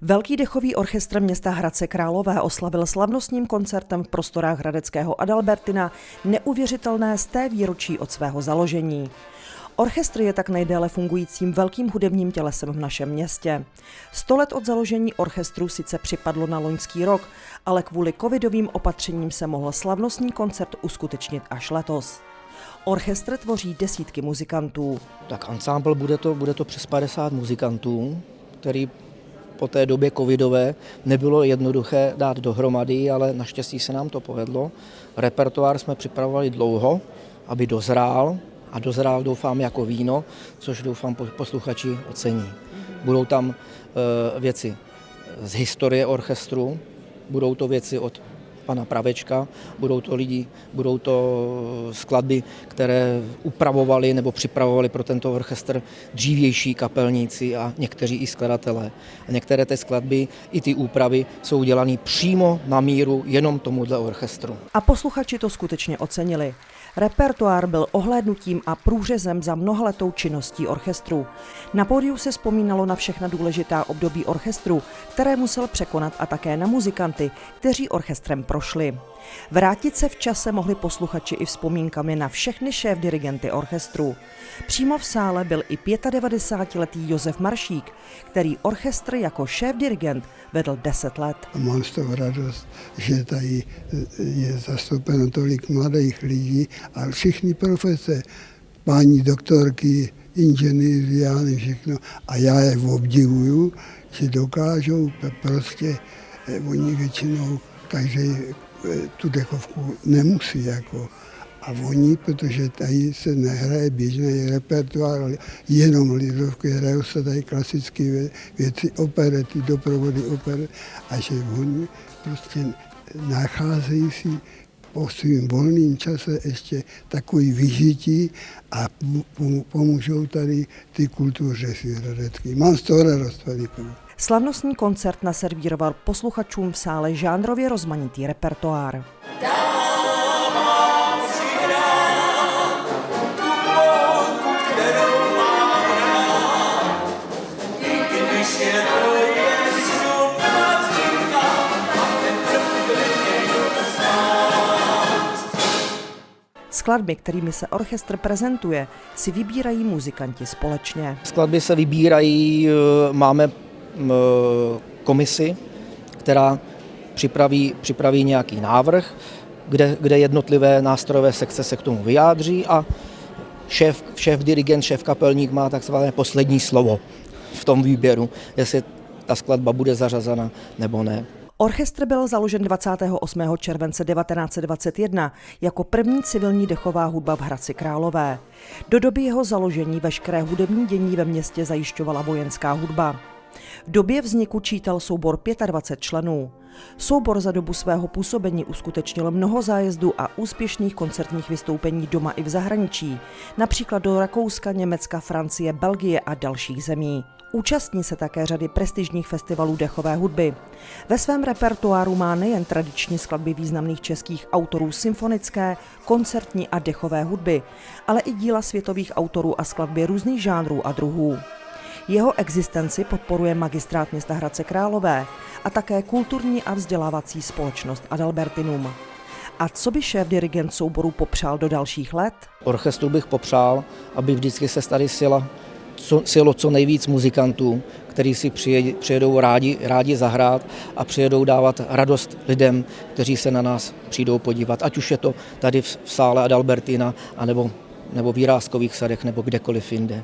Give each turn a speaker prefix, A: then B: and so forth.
A: Velký dechový orchestr města Hradce Králové oslavil slavnostním koncertem v prostorách Hradeckého Adalbertina neuvěřitelné z té výročí od svého založení. Orchestr je tak nejdéle fungujícím velkým hudebním tělesem v našem městě. Sto let od založení orchestru sice připadlo na loňský rok, ale kvůli covidovým opatřením se mohl slavnostní koncert uskutečnit až letos. Orchestr tvoří desítky muzikantů.
B: Tak ansámbl bude to, bude to přes 50 muzikantů, který po té době covidové nebylo jednoduché dát dohromady, ale naštěstí se nám to povedlo. Repertoár jsme připravovali dlouho, aby dozrál a dozrál doufám jako víno, což doufám posluchači ocení. Budou tam e, věci z historie orchestru, budou to věci od pana Pravečka, budou to lidi, budou to skladby, které upravovali nebo připravovali pro tento orchestr dřívější kapelníci a někteří i skladatelé. A některé té skladby i ty úpravy jsou dělané přímo na míru jenom tomuhle orchestru.
A: A posluchači to skutečně ocenili. Repertoár byl ohlédnutím a průřezem za mnohaletou činností orchestru. Na pódiu se vzpomínalo na všechna důležitá období orchestru, které musel překonat a také na muzikanty, kteří orchestrem prošli. Vrátit se v čase mohli posluchači i vzpomínkami na všechny šéf dirigenty orchestru. Přímo v sále byl i 95-letý Josef Maršík, který orchestr jako šéf dirigent vedl 10 let.
C: Mám z toho radost, že tady je zastoupeno tolik mladých lidí a všichni profese, paní doktorky, inženýři, já všechno. A já je obdivuju, že dokážou prostě, eh, oni většinou každý eh, tu dechovku nemusí jako a oni, protože tady se nehraje běžný repertoár, jenom lidovky, hrajou se tady klasické věci, operety, doprovody oper, a že oni prostě nacházejí si po svým volným čase ještě takový vyžití a pomůžou tady ty kultuře svěrodecky. Mám z toho radost velikou.
A: Slavnostní koncert naservíroval posluchačům v sále žánrově rozmanitý repertoár. Skladby, kterými se orchestr prezentuje, si vybírají muzikanti společně.
B: Skladby se vybírají, eh, máme eh, komisi, která připraví, připraví nějaký návrh, kde, kde jednotlivé nástrojové sekce se k tomu vyjádří a šéf, šéf dirigent, šéf kapelník má takzvané poslední slovo v tom výběru, jestli ta skladba bude zařazena nebo ne.
A: Orchestr byl založen 28. července 1921 jako první civilní dechová hudba v Hradci Králové. Do doby jeho založení veškeré hudební dění ve městě zajišťovala vojenská hudba. V době vzniku čítal soubor 25 členů. Soubor za dobu svého působení uskutečnil mnoho zájezdů a úspěšných koncertních vystoupení doma i v zahraničí, například do Rakouska, Německa, Francie, Belgie a dalších zemí. Účastní se také řady prestižních festivalů dechové hudby. Ve svém repertoáru má nejen tradiční skladby významných českých autorů symfonické, koncertní a dechové hudby, ale i díla světových autorů a skladby různých žánrů a druhů. Jeho existenci podporuje magistrát města Hradce Králové a také kulturní a vzdělávací společnost Adalbertinum. A co by šéf dirigent souboru popřál do dalších let?
B: Orchestru bych popřál, aby vždycky se tady sila co, sjelo co nejvíc muzikantů, kteří si přijedou rádi, rádi zahrát a přijedou dávat radost lidem, kteří se na nás přijdou podívat, ať už je to tady v sále Adalbertina, anebo, nebo v Jiráskových sadech, nebo kdekoliv jinde.